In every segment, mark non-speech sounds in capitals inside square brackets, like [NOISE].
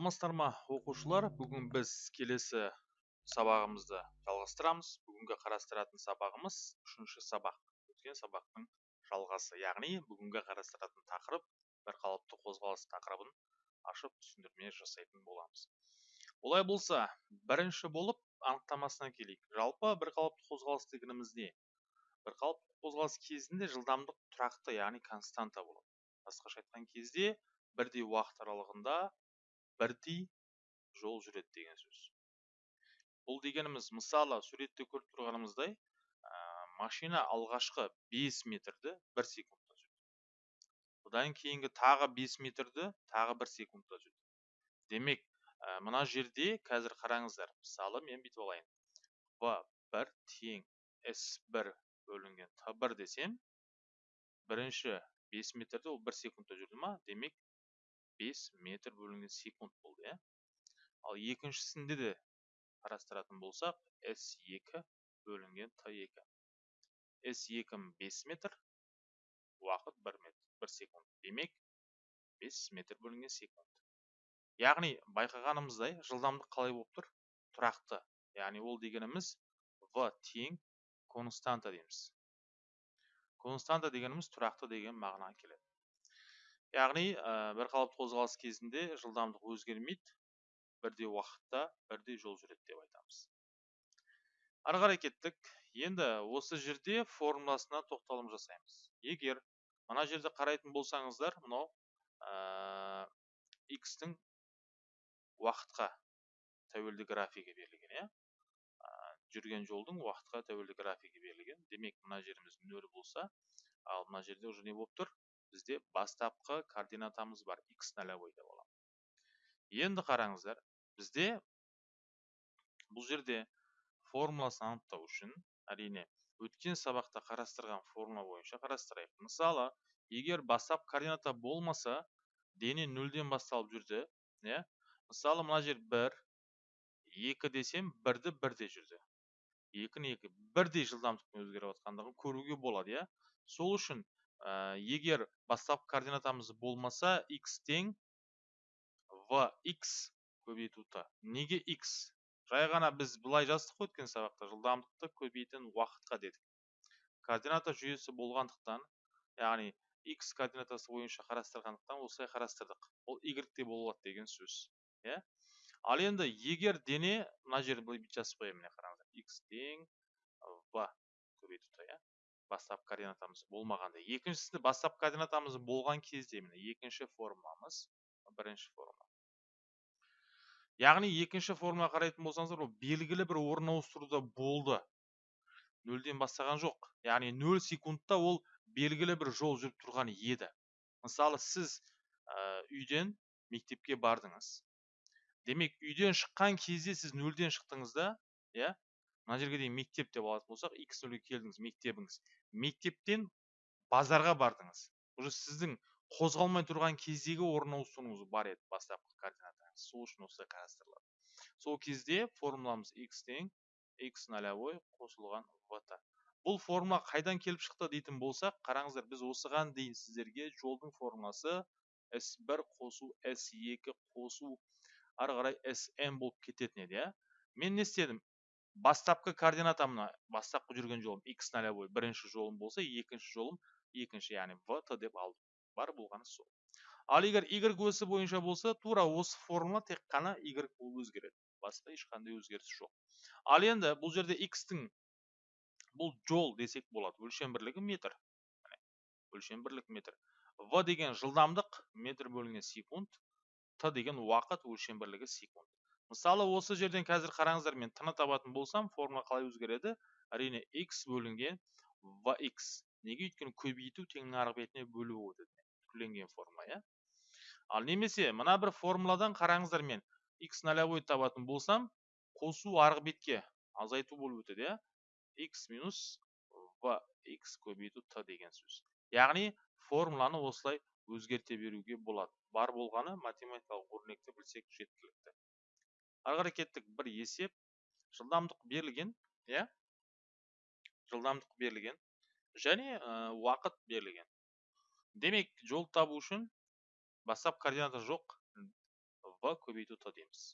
саламатсыздар ма оқушылар. Бүгін біз келесі сабағымызды жалғастырамыз. Бүгінгі қарастыратын сабағымыз үшінші сабақ. Өткен сабақтың жалғасы. Яғни бүгінгі қарастыратын тақырып бір қалыпты қозғалыс тақырыбын ашып түсіндірме жасайтын боламыз. Олай болса бірінші болып анықтамасына келейік. Жалпы бір қалыпты қозғалыс дегеніміз не бір қалыпты қозғалыс кезінде жылдамдық тұрақты яғни константа болады. Басқаша айтқан кезде бірдей уақыт аралығында бірдей жол жүреді деген сөз. Бұл дегеніміз мысалы суретте көріп тұрғанымыздай ә, машина алғашқы 5 метрді бір секундта жүрді одан кейінгі тағы 5 метрді тағы бір секундта жүрді демек ә, мына жерде қазір қараңыздар мысалы мен бүйтіп алайын. В бір тең с бір бөлінген т бір десем бірінші 5 метрді ол бір секундта жүрді ма? Демек 5 метр бөлінген секунд болды иә. Ал екіншісінде де қарастыратын болсақ S2 бөлінген Т2 S2 5 метр уақыт 1 метр 1 секунд. Демек 5 метр бөлінген секунд. Яғни байқағанымыздай жылдамдық қалай болып тұр? Тұрақты. Яғни ол дегеніміз v тең константа дейміз. Константа дегеніміз тұрақты деген мағына келеді. Яғни ә, бір қалыпты қозғалыс кезінде жылдамдық өзгермейді. Бірдей уақытта бірдей жол жүреді деп айтамыз. Ары қарай кеттік. Енді осы жерде формуласына тоқталым жасаймыз. Егер мына жерде қарайтын болсаңыздар мынау ә, x-тің уақытқа тәуелді графигі берілген иә? Жүрген жолдың уақытқа тәуелді графигі берілген. Демек мына жеріміз нөл болса ал мына жерде уже не болып тұр? Бізде бастапқы координатамыз бар x нолевой деп аламын енді қараңыздар бізде бұл жерде формуласын анықтау үшін әрине өткен сабақта қарастырған формула бойынша қарастырайық. Мысалы егер бастап координата болмаса дене нөлден басталып жүрді иә? Мысалы мына жер бір екі десем бірді бірде жүрді. Екіні екі бірдей жылдамдықпен өзгеріп жатқандығын көруге болады иә? Сол үшін ә, егер бастапқы координатамыз болмаса x тең x көбейту т неге x жай ғана біз былай жаздық қой өткен сабақта жылдамдықты көбейтін уақытқа дедік. Координата жүйесі болғандықтан яғни x координатасы бойынша қарастырғандықтан осылай қарастырдық. Ол y те болады деген сөз иә? Ал енді егер дене мына жерді былай жазып қояйын міне қараңыздар. X тең в көбейту т иә? Бастапқы координатамыз болмағанда екіншісінде бастапқы координатамыз болған кезде міне екінші формуламыз бірінші формула яғни екінші формула қарайтын болсаңыздар ол белгілі бір орын ауыстыруда болды. Нөлден бастаған жоқ. Яғни нөл секундта ол белгілі бір жол жүріп тұрған еді. Мысалы сіз ә, үйден мектепке бардыңыз. Демек үйден шыққан кезде сіз нөлден шықтыңыз да иә? Мына жерге дейін мектеп деп алатын болсақ x нөлге келдіңіз мектебіңіз. Мектептен базарға бардыңыз. Уже сіздің қозғалмай тұрған кездегі орын ауыстыруыңыз бар еді бастапқы координатаңыз. Сол үшін осылай қарастырылады. Сол кезде формуламыз x тең x нолевой қосылған в бұл формула қайдан келіп шықты дейтін болсақ қараңыздар біз осыған дейін сіздерге жолдың формуласы s1 қосу s2 қосу ары қарай болып кететін еді иә. Мен не істедім? Бастапқы координатамна бастапқы жүрген жолым x нолевой бірінші жолым болса екінші жолым екінші яғни т деп алдым. Бар болғаны сол. Ал егер y өсі бойынша болса тура осы формула тек қана y болып өзгереді. Басқа ешқандай өзгеріс жоқ. Ал енді бұл жерде x-тің бұл жол десек болады. Өлшем бірлігі метр. Өлшем бірлік метр. В деген жылдамдық метр бөлінген секунд т деген уақыт өлшем бірлігі секунд. Мысалы осы жерден қазір қараңыздар мен т табатын болсам формула қалай өзгереді? Әрине x бөлінген vx неге? Өйткені көбейту теңнің арғы бетіне бөлу өтеді түрленген формула иә. Ал немесе мына бір формуладан қараңыздар мен x нолевой табатын болсам қосу арғы бетке азайту болып өтеді иә. X минус vx көбейту т деген сөз. Яғни формуланы осылай өзгерте беруге болады. Бар болғаны математикалық өрнекті білсек жеткілікті. Ары кеттік бір есеп жылдамдық берілген иә? жылдамдық берілген және уақыт берілген. Демек жол табу үшін бастап координата жоқ в көбейту т дейміз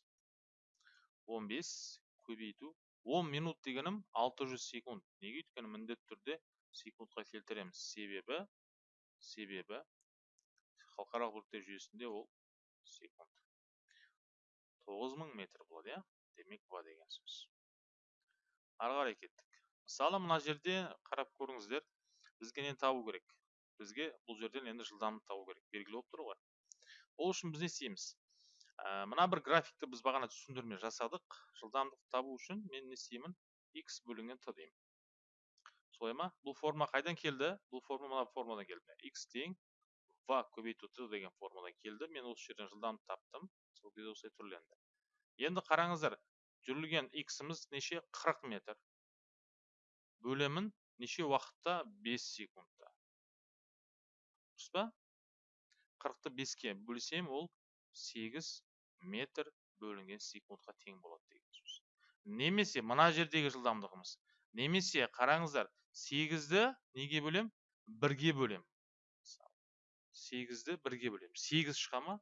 15 көбейту 10 минут дегенім 600 секунд. Неге? Өйткені міндетті түрде секундқа келтіреміз. Себебі себебі халықаралық бөліктер жүйесінде ол секунд. 9000 метр болады иә? Демек в деген сөз. Ары қарай кеттік. Мысалы мына жерде қарап көріңіздер бізге нені табу керек? Бізге бұл жерден енді жылдамдық табу керек белгілі болып тұр ғой. Ол үшін біз не істейміз? Ә, мына бір графикті біз бағана түсіндірме жасадық. Жылдамдық табу үшін мен не істеймін? X бөлінген т деймін солай ма? Бұл форма қайдан келді? Бұл форма мына формадан келді x тең в көбейту т деген формадан келді. Мен осы жерден жылдамдық таптым. Сол кезде осылай түрленді. Енді қараңыздар жүрілген иксіміз неше 40 метр? Бөлемін неше уақытта 5 секундта дұрыс па? қырықты беске бөлсем ол сегіз метр бөлінген секундқа тең болады деген сөз. Немесе мына жердегі жылдамдығымыз немесе қараңыздар сегізді неге бөлем? Бірге бөлем. Сегізді бірге бөлем. Сегіз шыға ма?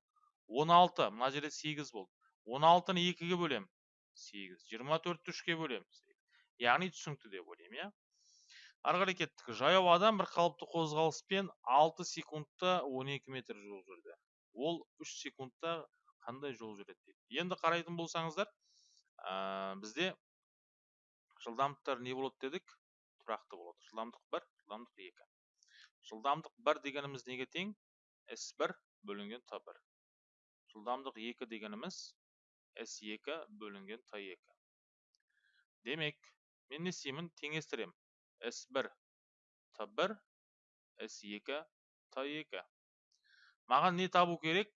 Он алты мына жерде сегіз болды. он алтыны екіге бөлем сегіз. жиырма төртті үшке бөлем яғни түсінікті деп ойлаймын иә. Ары қарай кеттік. Жаяу адам бір қалыпты қозғалыспен 6 секундта 12 метр жол жүрді. Ол 3 секундта қандай жол жүреді дейді. Енді қарайтын болсаңыздар ә, бізде жылдамдықтар не болады дедік? Тұрақты болады. Жылдамдық 1 жылдамдық 2 жылдамдық 1 дегеніміз неге тең? S1 бөлінген t1 жылдамдық 2 дегеніміз s2 бөлінген t2 демек мен не істеймін? Теңестіремін S1 T1 S2 T2 маған не табу керек?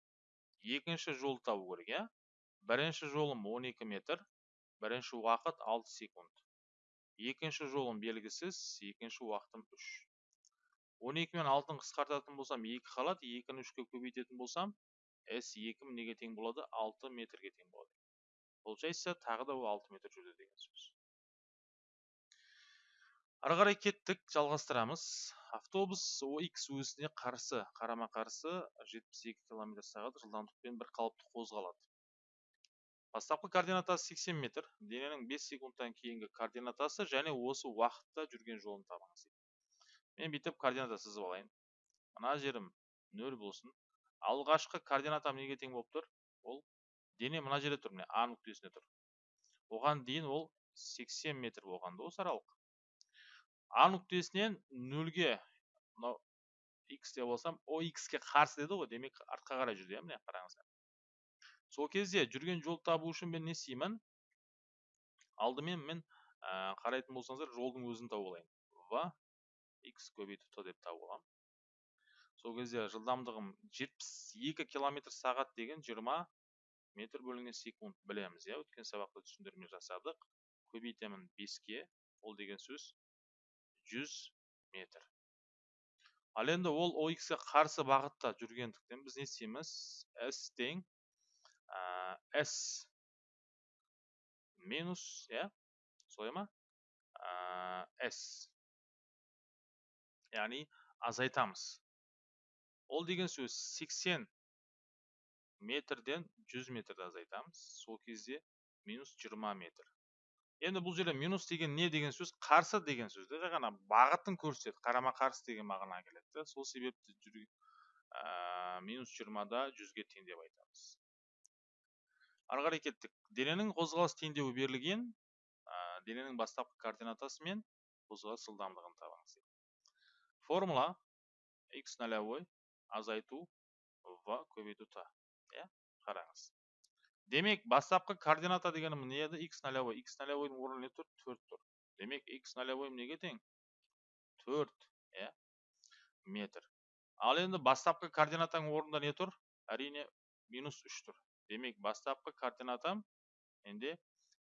Екінші жол табу керек иә? Бірінші жолым 12 метр бірінші уақыт 6 секунд. Екінші жолым белгісіз екінші уақытым 3 12 мен 6-ны қысқартатын болсам 2 қалады 2-ні 3-ке көбейтетін болсам S2 неге тең болады 6 метрге тең болады. Получается тағы да ол 6 метр жүрді деген сөз. Ары қарай кеттік жалғастырамыз. Автобус ОХ өсіне қарсы қарама қарсы 72 км сағат жылдамдықпен бір қалыпты қозғалады. Бастапқы координатасы 80 метр. Дененің 5 секундтан кейінгі координатасы және осы уақытта жүрген жолын табыңыз мен бүйтіп координата сызып алайын. Мына жерім 0 болсын. Алғашқы координатам неге тең болып тұр? Ол дене мына жерде тұр міне а нүктесінде тұр. Оған дейін ол 80 метр болғанда осы аралық. А нүктесінен нөлге мынау x деп алсам о ге қарсы деді ғой демек артқа қарай жүрді иә міне қараңыздар. Сол кезде жүрген жол табу үшін мен не істеймін? Алдымен мен ә, қарайтын болсаңыздар жолдың өзін тауып алайын. В x көбейту т деп тауып аламын. Сол кезде жылдамдығым 72 километр сағат деген 20 метр бөлінген секунд білеміз иә. Өткен сабақта түсіндірме жасадық. Көбейтемін 5-ке ол деген сөз 100 метр. Ал енді ол ге қарсы бағытта жүргендіктен біз не істейміз? S тең S минус иә солай ма? S яғни азайтамыз. Ол деген сөз 80 метрден 100 метрді азайтамыз. Сол кезде минус 20 метр. Енді бұл жерде минус деген не деген сөз? Қарсы деген сөз жай ғана бағытын көрсетеді. Қарама қарсы деген мағына келеді сол себепті жүр, ә, минус жиырмада жүзге тең деп айтамыз. Ары қарай кеттік. Дененің қозғалыс теңдеуі берілген ә, дененің бастапқы координатасы мен қозғалыс жылдамдығын табыңыз формула x нолевой азайту в көбейту т иә? Қараңыз. Демек бастапқы координата дегенім не еді x нолевой x нолевойдың орны не тұр? Төрт тұр. Демек x нолевой неге тең? Төрт иә метр. Ал енді бастапқы координатаның орнында не тұр? Әрине минус үш тұр. Демек бастапқы координатам менде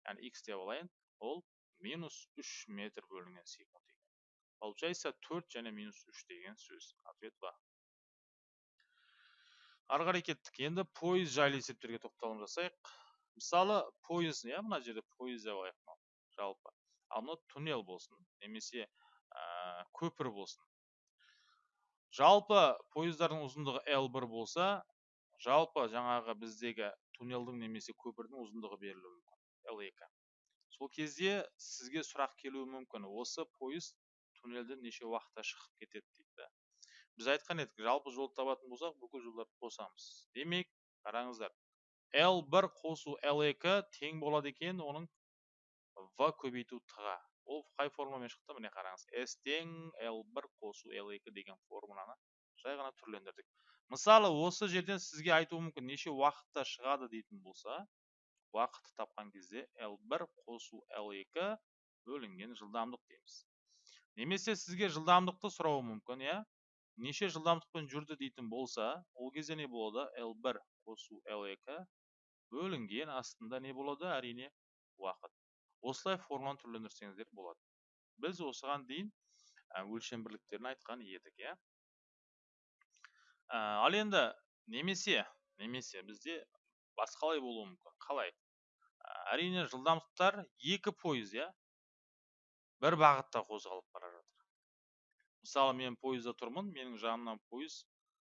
яғни x деп алайын ол минус үш метр бөлінген секунд получается төрт және минус үш деген сөз. Ответ ба ары қарай кеттік. Енді пойыз жайлы есептерге тоқталым жасайық. Мысалы пойыз иә мына жерде пойыз деп алайық жалпы. Ал мынау туннел болсын немесе ә, көпір болсын. Жалпы пойыздардың ұзындығы L1 болса жалпы жаңағы біздегі туннелдің немесе көпірдің ұзындығы берілуі мүмкін л екі. Сол кезде сізге сұрақ келуі мүмкін. Осы пойыз туннелден неше уақытта шығып кетеді дейді. Біз айтқан едік жалпы жол табатын болсақ бүкіл жолдарды қосамыз. Демек қараңыздар l бір қосу l екі тең болады екен оның в көбейту т ға ол қай формуламен шықты? Міне қараңыз s тең l бір қосу l екі деген формуланы жай ғана түрлендірдік. Мысалы осы жерден сізге айтуы мүмкін неше уақытта шығады дейтін болса уақытты тапқан кезде L1 қосу L2 бөлінген жылдамдық дейміз. Немесе сізге жылдамдықты сұрауы мүмкін иә? Неше жылдамдықпен жүрді дейтін болса ол кезде не болады? L1 қосу L2 бөлінген астында не болады? Әрине уақыт. Осылай формуланы түрлендірсеңіздер болады. Біз осыған дейін өлшем бірліктерін айтқан едік иә? Ал енді немесе немесе бізде басқалай болуы мүмкін. Қалай? Әрине жылдамдықтар екі пойыз иә? бір бағытта қозғалып бара жатыр мысалы мен пойызда тұрмын менің жанымнан пойыз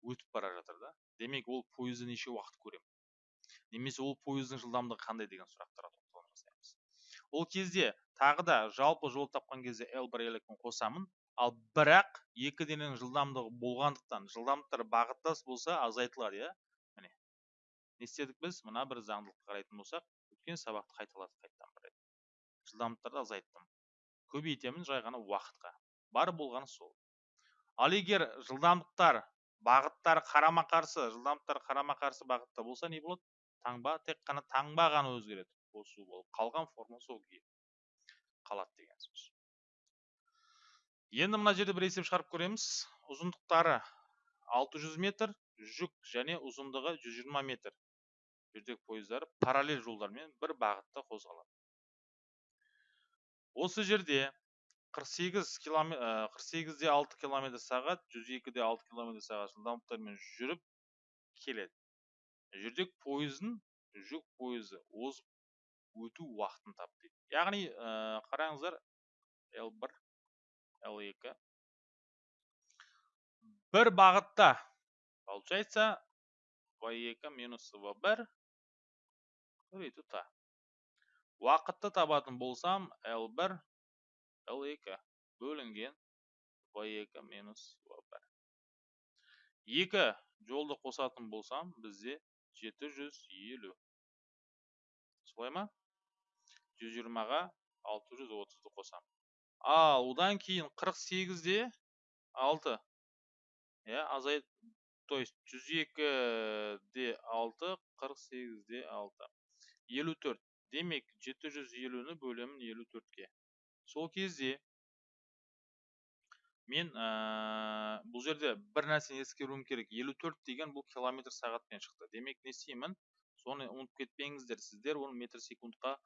өтіп бара жатыр да. Демек ол пойызды неше уақыт көремін? Немесе ол пойыздың жылдамдығы қандай деген сұрақтарға жасаймыз ол кезде тағы да жалпы жол тапқан кезде l бір l қосамын. Ал бірақ екі дененің жылдамдығы болғандықтан жылдамдықтар бағыттас болса азайтылады иә? Міне. Не істедік біз? Мына бір заңдылыққа қарайтын болсақ өткен сабақты қайталадық қайтадан бір жылдамдықтарды азайттым. Көбейтемін жай ғана уақытқа. Бар болғаны сол. Ал егер жылдамдықтар бағыттары қарама қарсы жылдамдықтар қарама қарсы бағытта болса не болады? Таңба тек қана таңба ғана өзгереді. Қосу болып қалған форма сол күйі. Қалады деген сөз. Енді мына жерде бір есеп шығарып көреміз ұзындықтары 600 метр жүк және ұзындығы 120 метр. Жүрдек пойыздар параллель жолдармен бір бағытта қозғалады. Осы жерде 48 километр 48 де 6 километр сағат 102 де 6 километр сағат. Жылдамдықтармен жүріп келеді. Жүрдек пойыздың жүк пойызы озып өту уақытын тап дейді. Яғни қараңыздар L1 L2 бір бағытта получается V2 минус V1 көбейту та. Уақытты табатын болсам L1 L2 бөлінген V2 минус V1 екі жолды қосатын болсам бізде 750 солай ма 120-ға 630-ды қосам ал одан кейін 48-де 6 иә азайт то есть 102-де 6 48-де 6 54 демек 750-ні бөлемін 54-ке сол кезде мен ә, бұл жерде бір нәрсені ескеруім керек. 54 деген бұл километр сағатпен шықты. Демек не істеймін? Соны ұмытып кетпеңіздер. Сіздер оны метр секундқа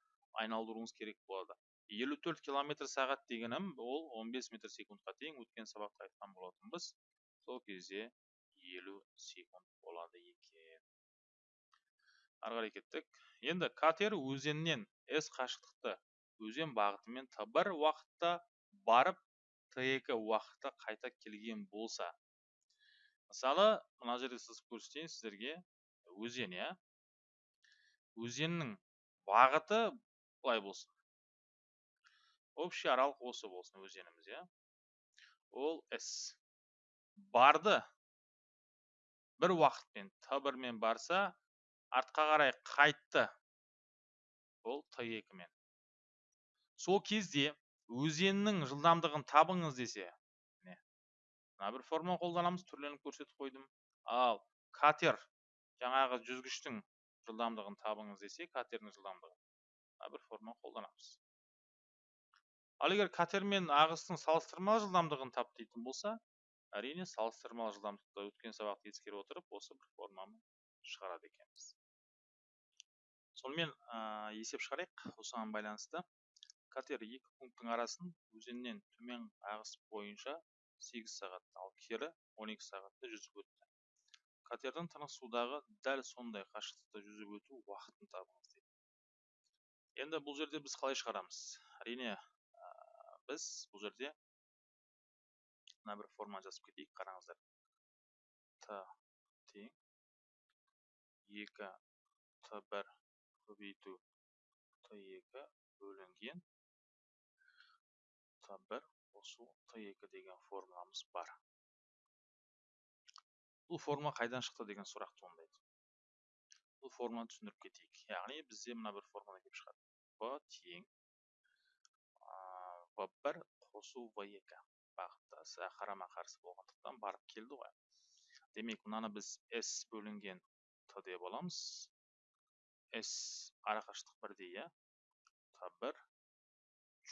айналдыруыңыз керек болады. 54 километр сағат дегенім ол 15 метр секундқа тең. Өткен сабақта айтқан болатынбыз. Сол кезде 50 секунд болады екен. Ары қарай кеттік. Енді катер өзеннен с қашықтықты өзен бағытымен бір уақытта барып т2 уақытта қайта келген болса. Мысалы мына жерде сыз көрсетейін сіздерге өзен иә? Өзеннің бағыты былай болсын. Общий аралық осы болсын өзеніміз иә? Ол с барды бір уақытпен т бірмен барса артқа қарай қайтты. Ол т екімен. Сол кезде өзеннің жылдамдығын табыңыз десе міне мына бір формула қолданамыз түрленіп көрсетіп қойдым. Ал катер жаңағы жүзгіштің жылдамдығын табыңыз десе катердің жылдамдығын мына бір формула қолданамыз. Ал егер катер мен ағыстың салыстырмалы жылдамдығын тап дейтін болса әрине салыстырмалы жылдамдықты өткен сабақты ескере отырып осы бір форманы шығарады екенбіз. Сонымен ә, есеп шығарайық осыған байланысты. Катер екі пункттің арасын өзеннен төмен ағыс бойынша 8 сағат ал кері 12 сағатта жүзіп өтті. Катердің тынық судағы дәл сондай қашықтықта жүзіп өту уақытын табыңыз дейді енді бұл жерде біз қалай шығарамыз? Әрине біз бұл жерде мына бір форма жазып кетейік қараңыздар. Т тең. Екі т бір. Көбейту. Т екі бөлінген. Т бір қосу т екі деген формуламыз бар бұл формула қайдан шықты деген сұрақ туындайды бұл формуланы түсіндіріп кетейік яғни бізде мына бір формула келіп шығады в тең в бір қосу в екі бағыттасы қарама қарсы болғандықтан барып келді ғой демек мынаны біз s бөлінген т деп аламыз s арақашықтық бірдей иә т бір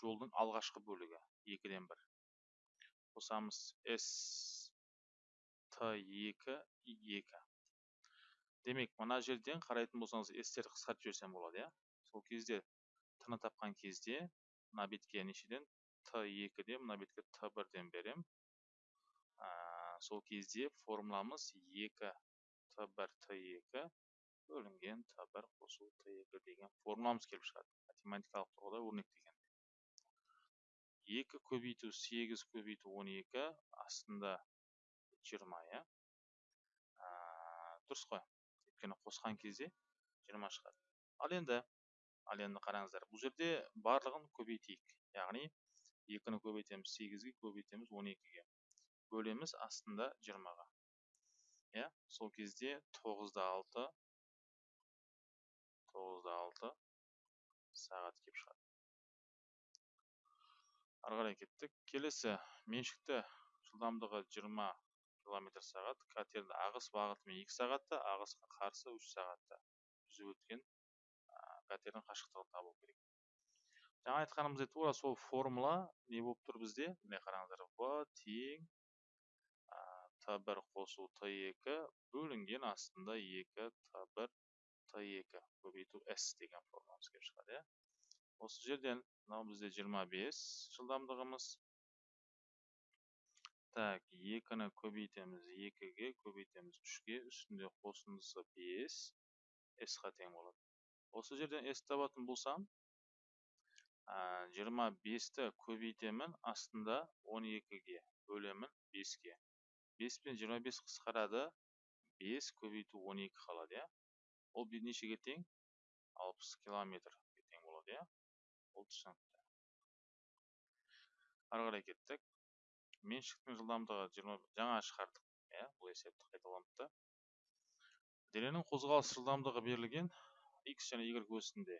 жолдың алғашқы бөлігі екіден бір. Қосамыз s т екі екі. Демек мына жерден қарайтын болсаңыз s-терді қысқартып жіберсем болады иә? Сол кезде т тапқан кезде мына бетке нешеден? Т екіден мына бетке т бірден берем. Сол кезде формуламыз екі. Т бір т екі. Бөлінген т бір қосу т екі деген формуламыз келіп шығады. Математикалық тұрғыда өрнектегенде екі көбейту сегіз көбейту он екі астында жиырма иә? Дұрыс қой. өйткені қосқан кезде жиырма шығады. ал енді ал енді қараңыздар бұл жерде барлығын көбейтейік. яғни екіні көбейтеміз сегізге көбейтеміз он екіге. бөлеміз астында жиырмаға. иә? сол кезде тоғызда алты тоғызда алты сағат келіп шығады. Ары қарай кеттік. Келесі меншікті жылдамдығы 20 километр сағат катердің ағыс бағытымен 2 сағатта ағысқа қарсы 3 сағатта жүзіп өткен катердің қашықтығын табу керек. Жаңа айтқанымыздай тура сол формула не болып тұр бізде? міне қараңыздар в тең т бір қосу т екі бөлінген астында екі т бір т екі көбейту с деген формуламыз келіп шығады иә. Осы жерден мынау бізде 25 жылдамдығымыз так екіні көбейтеміз екіге көбейтеміз үшке үстінде қосындысы 5 с-ға тең болады осы жерден s табатын болсам жиырма бесті көбейтемін астында 12-ге бөлемін 5-ге бес пен жиырма бес қысқарады бес көбейту он екі қалады иә ол нешеге тең алпыс километрге тең болады ол түсінікті ары қарай кеттік. Меншіктің жылдамдығы жаңа шығардық иә бұл есепті қайталаныпты дененің қозғалыс жылдамдығы берілген x және y осінде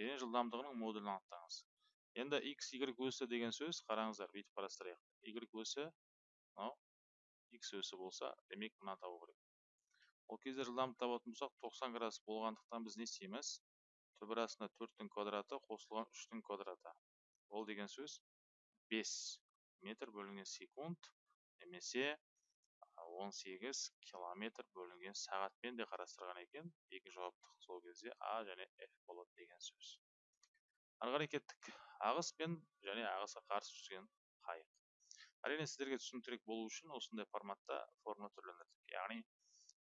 дене жылдамдығының модулін анықтаңыз. Енді x y осі деген сөз қараңыздар бүйтіп қарастырайық. Y осі мынау x өсі болса демек мына табу керек. Ол кезде жылдамдық табатын болсақ 90 градус болғандықтан біз не істейміз? Түбір астына төрттің квадраты қосылған үштің квадраты. Ол деген сөз 5 метр бөлінген секунд немесе 18 километр бөлінген сағатпен де қарастырған екен. Екі жауаптық сол кезде а және f болады деген сөз. Ары қарай кеттік ағыс пен және ағысқа қарсы жүзген қайық. Әрине сіздерге түсініктірек болу үшін осындай форматта форма түрлендірдік. Яғни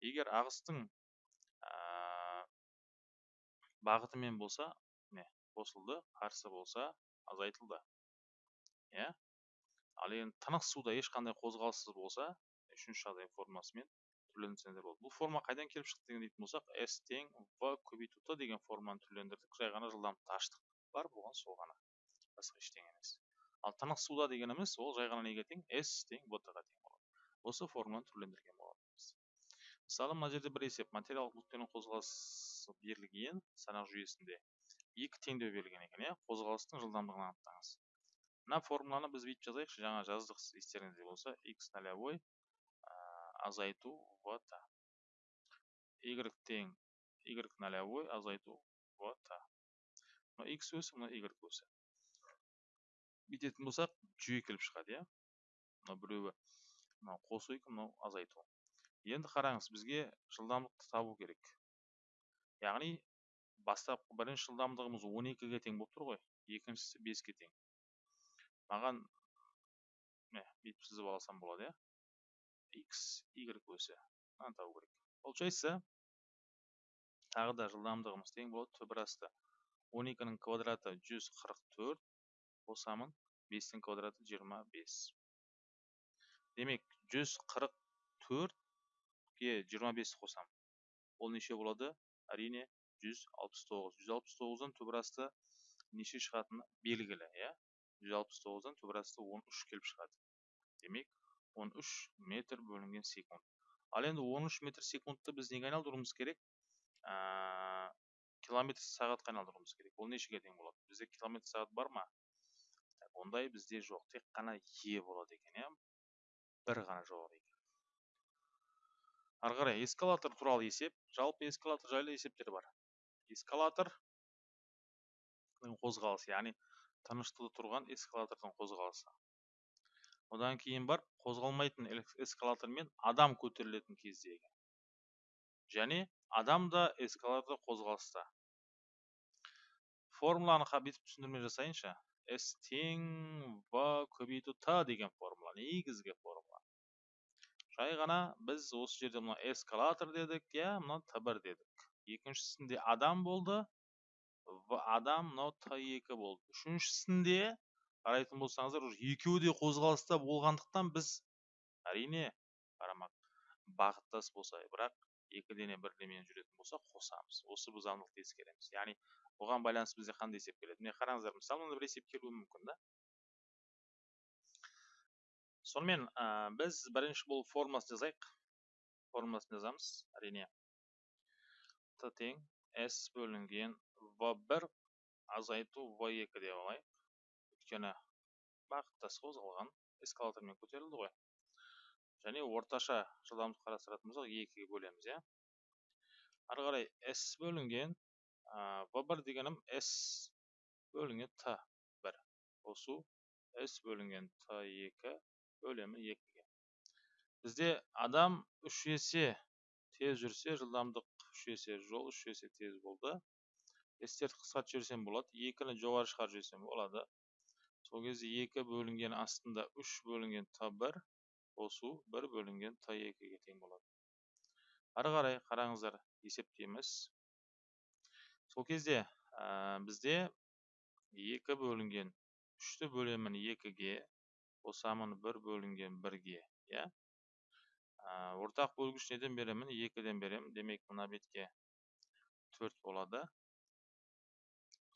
егер ағыстың бағытымен болса міне қосылды қарсы болса азайтылды. Иә? Ал енді тынық суда ешқандай қозғалыссыз болса үшінші жағдай формасымен түрлендірсеңіздер болады. Бұл форма қайдан келіп шықты деген дейтін болсақ с тең в көбейту т деген форманы түрлендірдік. Жай ғана жылдамдықты аштық бар болған сол ғана. Басқа ештеңе емес. Ал тынық суда дегеніміз ол жай ғана неге тең? S тең в ға тең болады. Осы формуланы түрлендірген болатынбыз. Мысалы мына жерде бір есеп материалдық нүктенің қозғалысы берілген санақ жүйесінде екі теңдеу берілген екен иә қозғалыстың жылдамдығын анықтаңыз. Мына формуланы біз бүйтіп жазайықшы. Жаңа жаздық естеріңізде болса x нолевой азайту в т y тең y нолевой азайту в т мына x өсі мына y өсі бүйтетін болсақ жүйе келіп шығады иә? Мынау біреуі мынау қосу екен мынау азайту. Енді қараңыз бізге жылдамдықты табу керек. Яғни бастапқы бірінші жылдамдығымыз 12-ге тең болып тұр ғой екіншісі 5-ке тең. Маған бүйтіп сызып алсам болады иә? X y өсі мынаны табу керек. Получается тағы да жылдамдығымыз тең болады. Түбір асты 12-нің квадраты 144 қосамын бестің квадраты жиырма бес. Демек жүз қырық төртке жиырма бес қосам. Ол неше болады? Әрине жүз алпыс тоғыз. Жүз алпыс тоғыздан неше шығатыны белгілі иә? Жүз алпыс тоғыздан түбір асты он үш келіп шығады. Демек он үш метр бөлінген секунд. Ал енді он үш метр секундты біз неге айналдыруымыз керек? Ә, километр сағатқа айналдыруымыз керек. Ол нешеге тең болады? Бізде километр сағат бар ма? Ондай бізде жоқ. Тек қана е болады екен иә? Бір ғана екен. Ары қарай эскалатор туралы есеп жалпы эскалатор жайлы есептер бар. Эскалатор қозғалысы яғни тыныштығы тұрған эскалатордың қозғалысы. Одан кейін бар қозғалмайтын эскалатормен адам көтерілетін кездегі. Және адам да эскалатор қозғалыста формуланы бүйтіп түсіндірме жасайыншы. С тең в көбейту т деген формула негізгі формула. Жай ғана біз осы жерде мына эскалатор дедік иә мына т бір дедік. Екіншісінде адам болды в адам мынау т екі болды. Үшіншісінде қарайтын болсаңыздар уже екеуі де қозғалыста болғандықтан біз әрине қарамақ бағыттас болса бірақ екі дене бір денемен жүретін болса қосамыз. Осы біз заңдылықты ескереміз. Яғни бұған байланысты бізде қандай есеп келеді? Міне қараңыздар мысалы мынандай бір есеп келуі мүмкін да. Сонымен ә, біз бірінші болып формуласын жазайық. Формуласын жазамыз. Әрине т тең с бөлінген в бір азайту в екі деп алайық. Өйткені бағыттас қозғалған эскалатормен көтерілді ғой. Және орташа жылдамдық қарастыратын болсақ екіге бөлеміз иә. Ары қарай с бөлінген в бір дегенім с бөлінген т бір. Қосу с бөлінген т екі бөлемі екіге бізде адам үш есе тез жүрсе жылдамдық үш есе жол үш есе тез болды. Естерді қысқартып жіберсем болады. Екіні жоғары шығарып жіберсем болады. Сол кезде екі бөлінген астында үш бөлінген т бір қосу бір бөлінген т екіге тең болады. Ары қарай қараңыздар есептейміз. Сол кезде ә, бізде екі бөлінген үшті бөлемін екіге қосамын бір бөлінген бірге иә ортақ бөлгіш неден беремін екіден беремін демек мына бетке төрт болады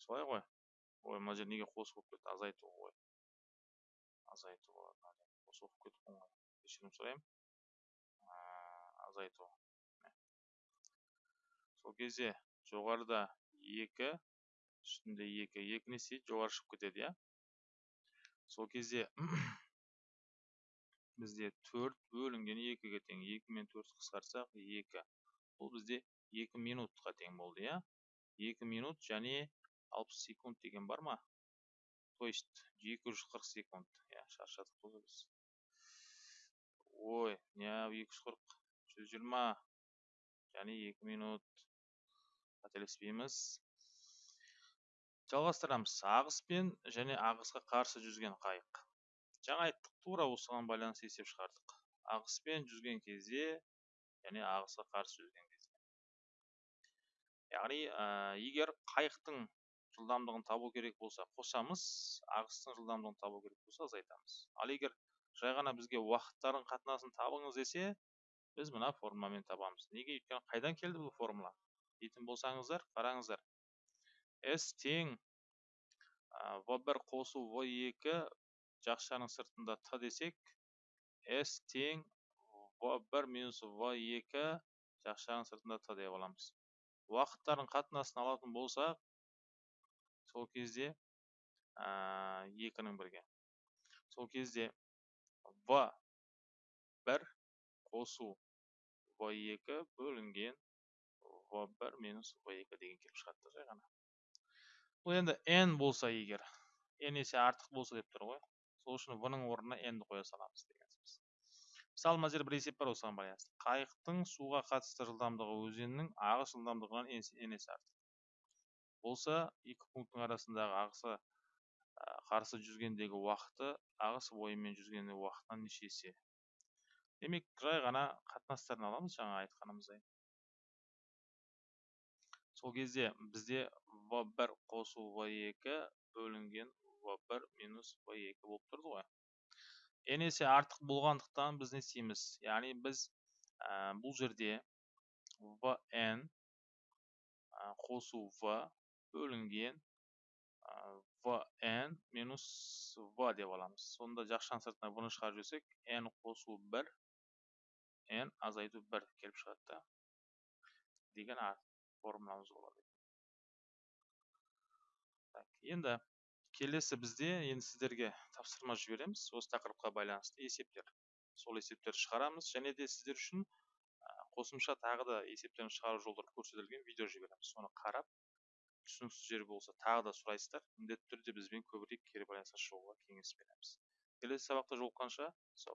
солай ғой ой мына жер неге қосу болып кетті азайту ғой азайту болады қосу болып кетті ғой кешірім сұраймын азайту сол кезде жоғарыда екі үстінде екі екі не істейді жоғары шығып кетеді иә сол кезде [CLEARS THROAT] бізде төрт бөлінген екіге тең. екі мен төртті қысқартсақ екі. Бұл бізде екі минутқа тең болды иә? Екі минут және алпыс секунд деген бар ма? То есть екі жүз қырық секунд. Иә шаршадық қой біз. Ой неғып екі жүз қырық жүз жиырма. Және екі минут қателеспейміз. Жалғастырамыз ағыспен және ағысқа қарсы жүзген қайық. Жаңа айттық тура осыған байланысты есеп шығардық. Ағыспен жүзген кезде және ағысқа қарсы жүзген кезде. Яғни ә, егер қайықтың жылдамдығын табу керек болса қосамыз ағыстың жылдамдығын табу керек болса азайтамыз. Ал егер жай ғана бізге уақыттардың қатынасын табыңыз десе біз мына формуламен табамыз. Неге? Өйткені қайдан келді бұл формула? Дейтін болсаңыздар қараңыздар. С тең. В бір қосу в екі жақшаның сыртында т десек с тең в бір минус в екі жақшаның сыртында т деп аламыз. Уақыттардың қатынасын алатын болсақ сол кезде екінің бірге. Сол кезде в бір қосу в екі бөлінген в бір минус в екі деген келіп шығады жай ғана. Бұл енді n болса егер n есе артық болса деп тұр ғой. Сол үшін в ның орнына n ді қоя саламыз деген сөз. Мысалы мына жерде бір есеп бар осыған байланысты. Қайықтың суға қатысты жылдамдығы өзеннің ағыс жылдамдығынан n есе артық. Болса екі пункттің арасындағы ағысы қарсы жүзгендегі уақыты ағыс бойымен жүзгендегі уақытынан неше есе. Демек жай ғана қатынастарын аламыз жаңа айтқанымыздай. Сол кезде бізде в бір қосу в екі бөлінген в бір минус в екі болып тұрды ғой. N есе артық болғандықтан біз не істейміз? Яғни біз ә, бұл жерде в n қосу в бөлінген vn минус v деп аламыз. Сонда жақшаның сыртына v ны шығарып жіберсек n қосу бір n азайту бір келіп шығады да. Деген формуламыз болады так енді келесі бізде енді сіздерге тапсырма жібереміз. Осы тақырыпқа байланысты есептер. Сол есептерді шығарамыз және де сіздер үшін қосымша тағы да есептерін шығару жолдары көрсетілген видео жібереміз. Соны қарап түсініксіз жер болса тағы да сұрайсыздар. Міндетті түрде бізбен көбірек кері байланысқа шығуға кеңес береміз. Келесі сабақта жолыққанша сау